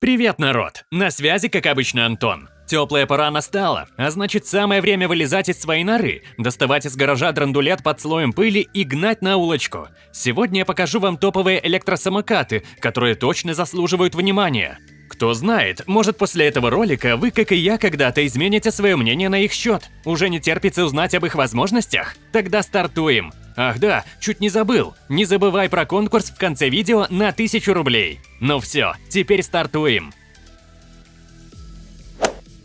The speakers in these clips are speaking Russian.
Привет, народ! На связи, как обычно, Антон. Теплая пора настала, а значит самое время вылезать из своей норы, доставать из гаража драндулет под слоем пыли и гнать на улочку. Сегодня я покажу вам топовые электросамокаты, которые точно заслуживают внимания. Кто знает, может после этого ролика вы, как и я, когда-то измените свое мнение на их счет. Уже не терпится узнать об их возможностях? Тогда стартуем. Ах да, чуть не забыл. Не забывай про конкурс в конце видео на 1000 рублей. Ну все, теперь стартуем.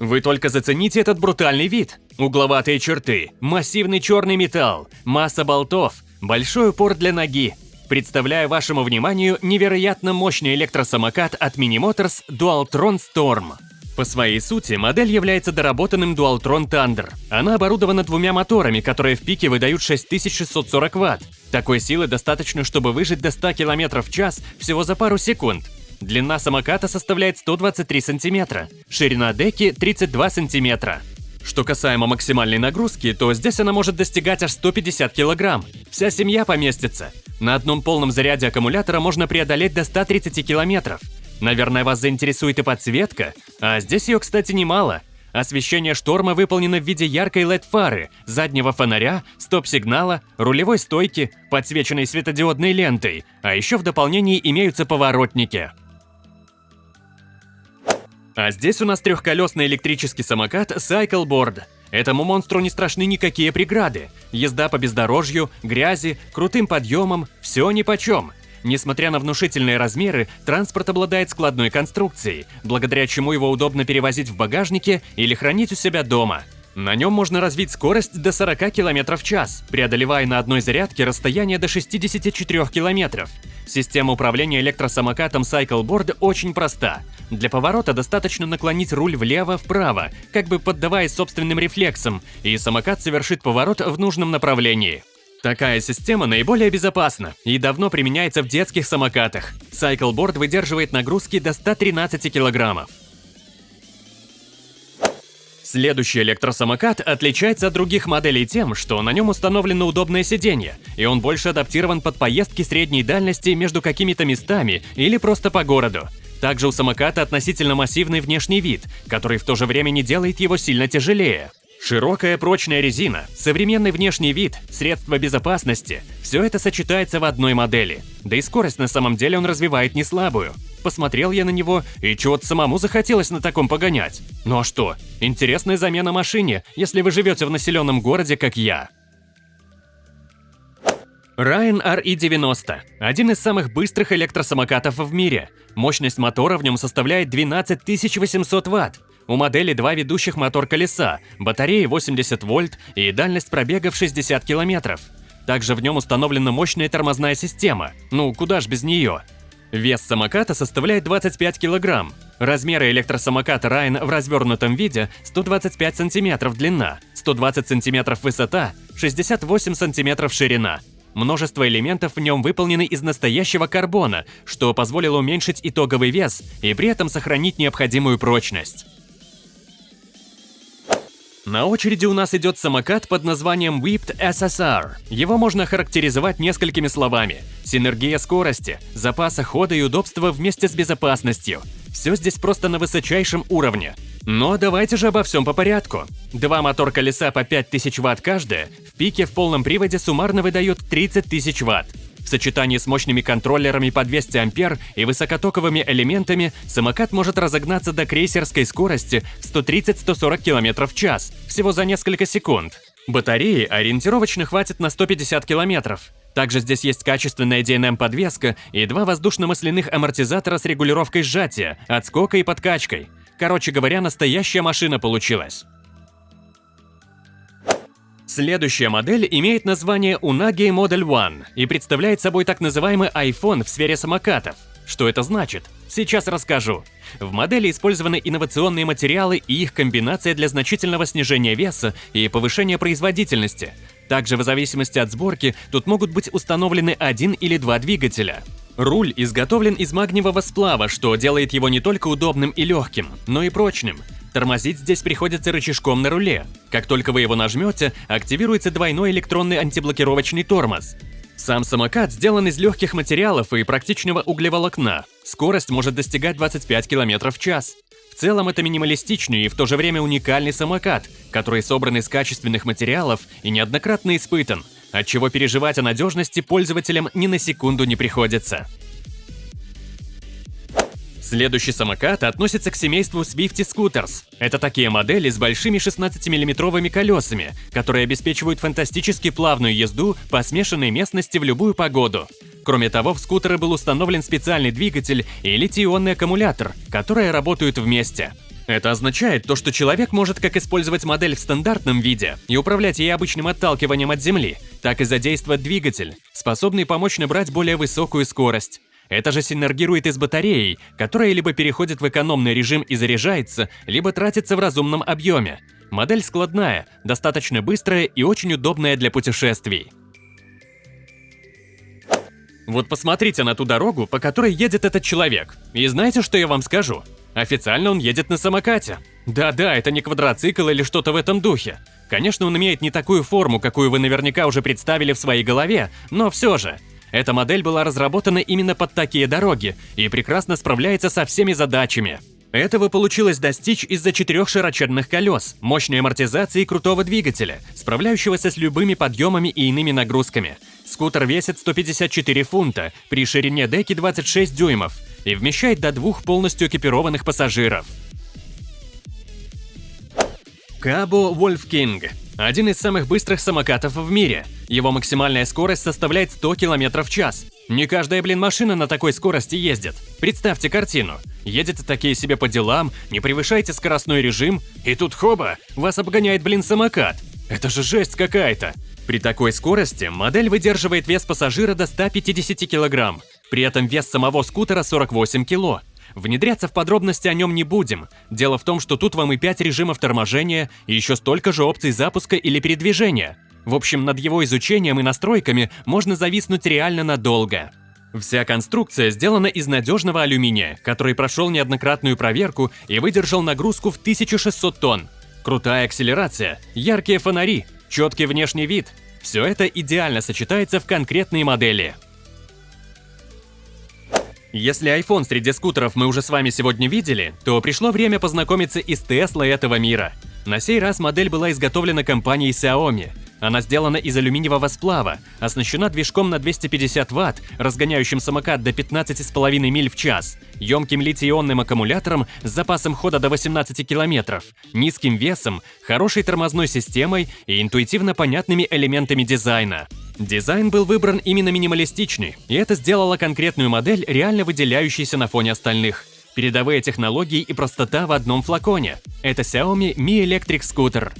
Вы только зацените этот брутальный вид. Угловатые черты, массивный черный металл, масса болтов, большой упор для ноги. Представляю вашему вниманию невероятно мощный электросамокат от Mini Motors Dualtron Storm. По своей сути, модель является доработанным Dualtron Thunder. Она оборудована двумя моторами, которые в пике выдают 6640 Вт. Такой силы достаточно, чтобы выжить до 100 км в час всего за пару секунд. Длина самоката составляет 123 см, ширина деки 32 см. Что касаемо максимальной нагрузки, то здесь она может достигать аж 150 кг. Вся семья поместится. На одном полном заряде аккумулятора можно преодолеть до 130 км. Наверное, вас заинтересует и подсветка, а здесь ее, кстати, немало. Освещение шторма выполнено в виде яркой LED-фары, заднего фонаря, стоп-сигнала, рулевой стойки, подсвеченной светодиодной лентой, а еще в дополнении имеются поворотники. А здесь у нас трехколесный электрический самокат Cycleboard. Этому монстру не страшны никакие преграды. Езда по бездорожью, грязи, крутым подъемам – все нипочем. Несмотря на внушительные размеры, транспорт обладает складной конструкцией, благодаря чему его удобно перевозить в багажнике или хранить у себя дома. На нем можно развить скорость до 40 км в час, преодолевая на одной зарядке расстояние до 64 км. Система управления электросамокатом Cycleboard очень проста. Для поворота достаточно наклонить руль влево-вправо, как бы поддаваясь собственным рефлексам, и самокат совершит поворот в нужном направлении. Такая система наиболее безопасна и давно применяется в детских самокатах. Cycleboard выдерживает нагрузки до 113 килограммов. Следующий электросамокат отличается от других моделей тем, что на нем установлено удобное сиденье, и он больше адаптирован под поездки средней дальности между какими-то местами или просто по городу. Также у самоката относительно массивный внешний вид, который в то же время не делает его сильно тяжелее. Широкая прочная резина, современный внешний вид, средства безопасности – все это сочетается в одной модели. Да и скорость на самом деле он развивает не слабую. Посмотрел я на него, и чего-то самому захотелось на таком погонять. Ну а что? Интересная замена машине, если вы живете в населенном городе, как я. Ryan RE90 – один из самых быстрых электросамокатов в мире. Мощность мотора в нем составляет 12 800 Вт. У модели два ведущих мотор-колеса, батареи 80 вольт и дальность пробега в 60 километров. Также в нем установлена мощная тормозная система, ну куда ж без нее. Вес самоката составляет 25 килограмм. Размеры электросамоката Ryan в развернутом виде 125 сантиметров длина, 120 сантиметров высота, 68 сантиметров ширина. Множество элементов в нем выполнены из настоящего карбона, что позволило уменьшить итоговый вес и при этом сохранить необходимую прочность. На очереди у нас идет самокат под названием Whipped SSR. Его можно характеризовать несколькими словами. Синергия скорости, запаса хода и удобства вместе с безопасностью. Все здесь просто на высочайшем уровне. Но давайте же обо всем по порядку. Два мотор-колеса по 5000 Вт каждое в пике в полном приводе суммарно выдают 30 тысяч Вт. В сочетании с мощными контроллерами по 200 ампер и высокотоковыми элементами самокат может разогнаться до крейсерской скорости в 130-140 км в час всего за несколько секунд. Батареи ориентировочно хватит на 150 км. Также здесь есть качественная DNM-подвеска и два воздушно-масляных амортизатора с регулировкой сжатия, отскока и подкачкой. Короче говоря, настоящая машина получилась. Следующая модель имеет название Unagi Model One и представляет собой так называемый iPhone в сфере самокатов. Что это значит? Сейчас расскажу. В модели использованы инновационные материалы и их комбинация для значительного снижения веса и повышения производительности. Также в зависимости от сборки тут могут быть установлены один или два двигателя. Руль изготовлен из магниевого сплава, что делает его не только удобным и легким, но и прочным. Тормозить здесь приходится рычажком на руле. Как только вы его нажмете, активируется двойной электронный антиблокировочный тормоз. Сам самокат сделан из легких материалов и практичного углеволокна. Скорость может достигать 25 км в час. В целом это минималистичный и в то же время уникальный самокат, который собран из качественных материалов и неоднократно испытан, отчего переживать о надежности пользователям ни на секунду не приходится. Следующий самокат относится к семейству Swifty Scooters. Это такие модели с большими 16-миллиметровыми колесами, которые обеспечивают фантастически плавную езду по смешанной местности в любую погоду. Кроме того, в скутеры был установлен специальный двигатель и литий-ионный аккумулятор, которые работают вместе. Это означает то, что человек может как использовать модель в стандартном виде и управлять ей обычным отталкиванием от земли, так и задействовать двигатель, способный помочь набрать более высокую скорость. Это же синергирует и с батареей, которая либо переходит в экономный режим и заряжается, либо тратится в разумном объеме. Модель складная, достаточно быстрая и очень удобная для путешествий. Вот посмотрите на ту дорогу, по которой едет этот человек. И знаете, что я вам скажу? Официально он едет на самокате. Да-да, это не квадроцикл или что-то в этом духе. Конечно, он имеет не такую форму, какую вы наверняка уже представили в своей голове, но все же – эта модель была разработана именно под такие дороги и прекрасно справляется со всеми задачами. Этого получилось достичь из-за четырех широченных колес, мощной амортизации и крутого двигателя, справляющегося с любыми подъемами и иными нагрузками. Скутер весит 154 фунта при ширине деки 26 дюймов и вмещает до двух полностью экипированных пассажиров. Кабо King один из самых быстрых самокатов в мире. Его максимальная скорость составляет 100 км в час. Не каждая, блин, машина на такой скорости ездит. Представьте картину. Едете такие себе по делам, не превышаете скоростной режим, и тут хоба, вас обгоняет, блин, самокат. Это же жесть какая-то. При такой скорости модель выдерживает вес пассажира до 150 кг. При этом вес самого скутера 48 кг. Внедряться в подробности о нем не будем. Дело в том, что тут вам и 5 режимов торможения, и еще столько же опций запуска или передвижения. В общем, над его изучением и настройками можно зависнуть реально надолго. Вся конструкция сделана из надежного алюминия, который прошел неоднократную проверку и выдержал нагрузку в 1600 тонн. Крутая акселерация, яркие фонари, четкий внешний вид – все это идеально сочетается в конкретной модели. Если iPhone среди скутеров мы уже с вами сегодня видели, то пришло время познакомиться и с Tesla этого мира. На сей раз модель была изготовлена компанией Xiaomi. Она сделана из алюминиевого сплава, оснащена движком на 250 Вт, разгоняющим самокат до 15,5 миль в час, емким литий-ионным аккумулятором с запасом хода до 18 километров, низким весом, хорошей тормозной системой и интуитивно понятными элементами дизайна. Дизайн был выбран именно минималистичный, и это сделало конкретную модель реально выделяющейся на фоне остальных. Передовые технологии и простота в одном флаконе. Это Xiaomi Mi Electric Scooter.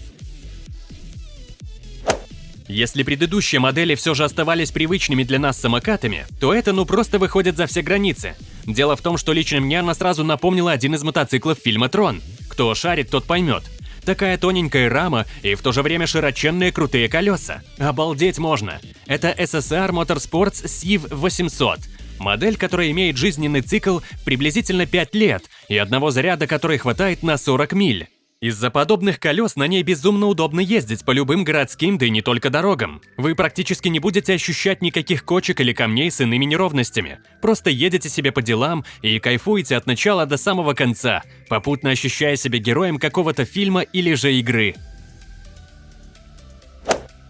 Если предыдущие модели все же оставались привычными для нас самокатами, то это ну просто выходит за все границы. Дело в том, что лично мне она сразу напомнила один из мотоциклов фильма «Трон». Кто шарит, тот поймет. Такая тоненькая рама и в то же время широченные крутые колеса. Обалдеть можно. Это SSR Motorsports Civ 800. Модель, которая имеет жизненный цикл приблизительно 5 лет и одного заряда, который хватает на 40 миль. Из-за подобных колес на ней безумно удобно ездить по любым городским, да и не только дорогам. Вы практически не будете ощущать никаких кочек или камней с иными неровностями. Просто едете себе по делам и кайфуете от начала до самого конца, попутно ощущая себя героем какого-то фильма или же игры.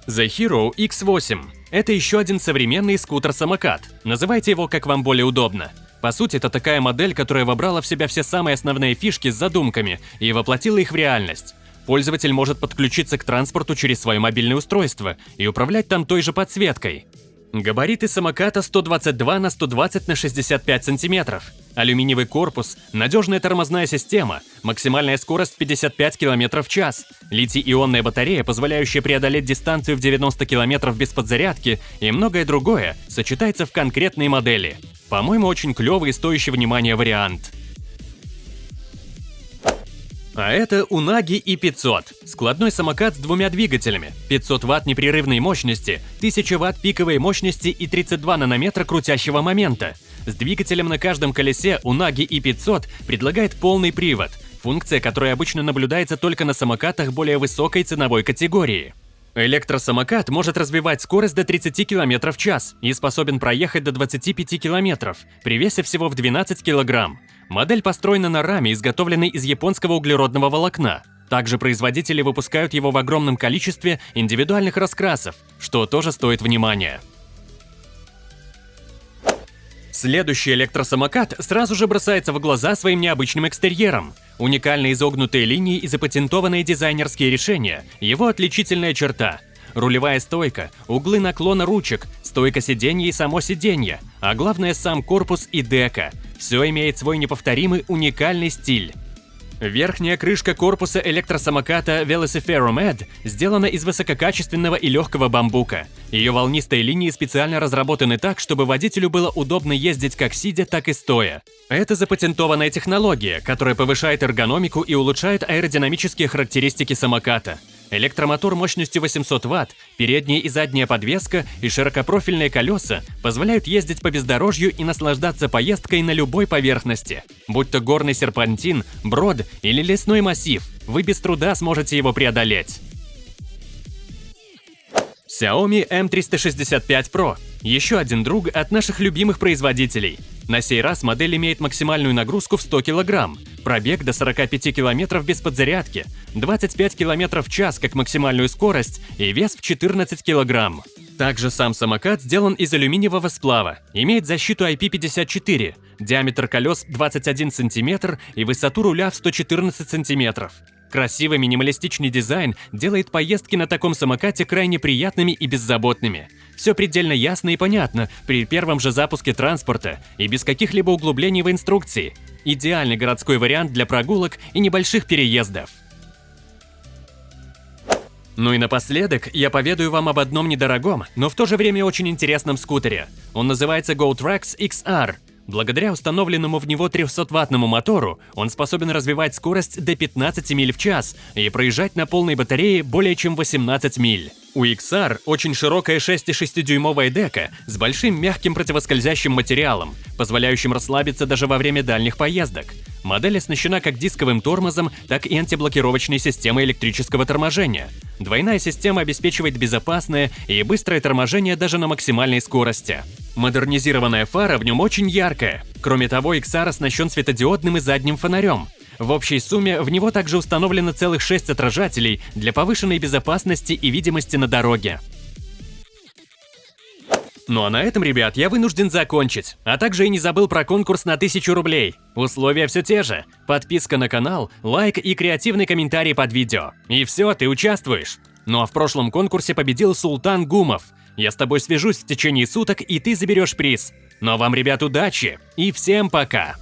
The Hero X8 – это еще один современный скутер-самокат. Называйте его как вам более удобно. По сути, это такая модель, которая вобрала в себя все самые основные фишки с задумками и воплотила их в реальность. Пользователь может подключиться к транспорту через свое мобильное устройство и управлять там той же подсветкой. Габариты самоката 122 на 120 на 65 сантиметров. Алюминиевый корпус, надежная тормозная система, максимальная скорость 55 км в час, литий-ионная батарея, позволяющая преодолеть дистанцию в 90 км без подзарядки и многое другое сочетается в конкретной модели. По-моему, очень клевый и стоящий внимания вариант. А это Унаги и 500. Складной самокат с двумя двигателями. 500 Вт непрерывной мощности, 1000 Вт пиковой мощности и 32 нанометра крутящего момента. С двигателем на каждом колесе Унаги и 500 предлагает полный привод, функция, которая обычно наблюдается только на самокатах более высокой ценовой категории. Электросамокат может развивать скорость до 30 км в час и способен проехать до 25 км при весе всего в 12 кг. Модель построена на раме, изготовленной из японского углеродного волокна. Также производители выпускают его в огромном количестве индивидуальных раскрасов, что тоже стоит внимания. Следующий электросамокат сразу же бросается в глаза своим необычным экстерьером. Уникальные изогнутые линии и запатентованные дизайнерские решения – его отличительная черта. Рулевая стойка, углы наклона ручек, стойка сиденья и само сиденье, а главное сам корпус и дека – все имеет свой неповторимый уникальный стиль. Верхняя крышка корпуса электросамоката Velociferum Med сделана из высококачественного и легкого бамбука. Ее волнистые линии специально разработаны так, чтобы водителю было удобно ездить как сидя, так и стоя. Это запатентованная технология, которая повышает эргономику и улучшает аэродинамические характеристики самоката. Электромотор мощностью 800 Вт, передняя и задняя подвеска и широкопрофильные колеса позволяют ездить по бездорожью и наслаждаться поездкой на любой поверхности. Будь то горный серпантин, брод или лесной массив, вы без труда сможете его преодолеть. Xiaomi M365 Pro – еще один друг от наших любимых производителей. На сей раз модель имеет максимальную нагрузку в 100 кг, пробег до 45 км без подзарядки, 25 км в час как максимальную скорость и вес в 14 кг. Также сам самокат сделан из алюминиевого сплава, имеет защиту IP54, диаметр колес 21 см и высоту руля в 114 см. Красивый минималистичный дизайн делает поездки на таком самокате крайне приятными и беззаботными. Все предельно ясно и понятно при первом же запуске транспорта и без каких-либо углублений в инструкции. Идеальный городской вариант для прогулок и небольших переездов. Ну и напоследок я поведаю вам об одном недорогом, но в то же время очень интересном скутере. Он называется GoTrax XR – Благодаря установленному в него 300-ваттному мотору он способен развивать скорость до 15 миль в час и проезжать на полной батарее более чем 18 миль. У XR очень широкая 6,6-дюймовая дека с большим мягким противоскользящим материалом, позволяющим расслабиться даже во время дальних поездок. Модель оснащена как дисковым тормозом, так и антиблокировочной системой электрического торможения. Двойная система обеспечивает безопасное и быстрое торможение даже на максимальной скорости. Модернизированная фара в нем очень яркая. Кроме того, XR оснащен светодиодным и задним фонарем. В общей сумме в него также установлено целых 6 отражателей для повышенной безопасности и видимости на дороге. Ну а на этом, ребят, я вынужден закончить. А также и не забыл про конкурс на 1000 рублей. Условия все те же. Подписка на канал, лайк и креативный комментарий под видео. И все, ты участвуешь. Ну а в прошлом конкурсе победил Султан Гумов. Я с тобой свяжусь в течение суток, и ты заберешь приз. Но вам, ребят, удачи и всем пока!